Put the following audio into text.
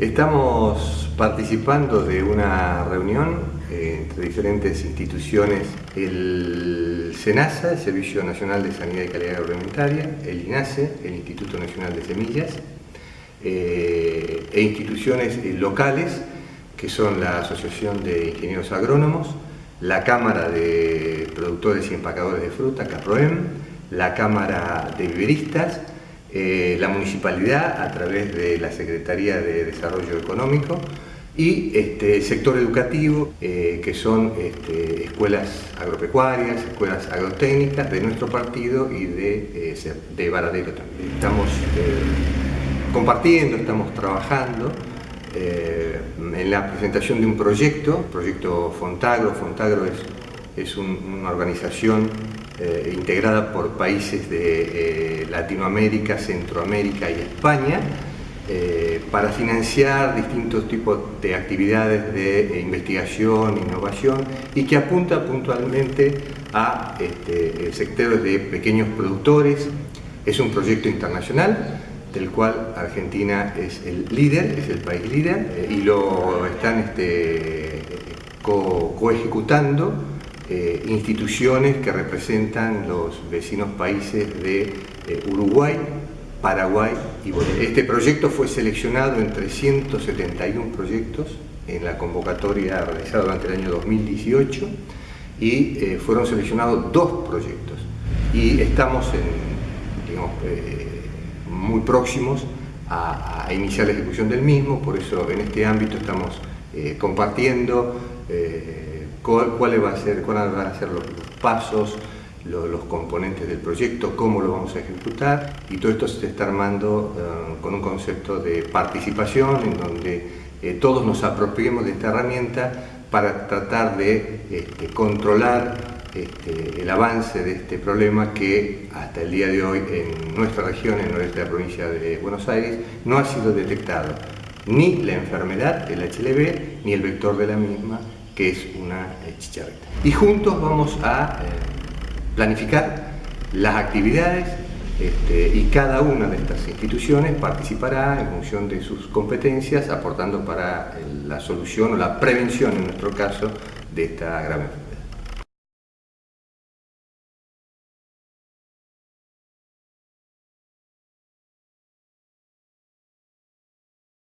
Estamos participando de una reunión eh, entre diferentes instituciones, el SENASA, el Servicio Nacional de Sanidad y Calidad Agroalimentaria, el INASE, el Instituto Nacional de Semillas, eh, e instituciones eh, locales que son la Asociación de Ingenieros Agrónomos, la Cámara de Productores y Empacadores de Fruta, CAPROEM, la Cámara de Viveristas, eh, la Municipalidad a través de la Secretaría de Desarrollo Económico y este, sector educativo, eh, que son este, escuelas agropecuarias, escuelas agrotécnicas de nuestro partido y de, eh, de Varadero también. Estamos compartiendo, estamos trabajando en la presentación de un proyecto, proyecto Fontagro. Fontagro es, es una organización eh, integrada por países de eh, Latinoamérica, Centroamérica y España, eh, para financiar distintos tipos de actividades de investigación, innovación y que apunta puntualmente a este, sectores de pequeños productores. Es un proyecto internacional del cual Argentina es el líder, es el país líder y lo están este, co-ejecutando eh, instituciones que representan los vecinos países de eh, Uruguay, Paraguay y Bolivia. Este proyecto fue seleccionado entre 171 proyectos en la convocatoria realizada durante el año 2018 y eh, fueron seleccionados dos proyectos y estamos muy próximos a, iniciar la ejecución del mismo, por eso en este ámbito estamos compartiendo cuáles va a ser, cuáles van a ser los, pasos, los, componentes del proyecto, cómo lo vamos a ejecutar y todo esto se está armando eh, con un concepto de participación en donde eh, todos nos apropiemos de esta herramienta para tratar de este, controlar este, el avance de este problema que hasta el día de hoy en nuestra región, en nuestra provincia de Buenos Aires, no ha sido detectado ni la enfermedad, el HLV, ni el vector de la misma, que es una eh, chicharrita. Y juntos vamos a eh, planificar las actividades este, y cada una de estas instituciones participará en función de sus competencias, aportando para la solución o la prevención, en nuestro caso, de esta grave enfermedad.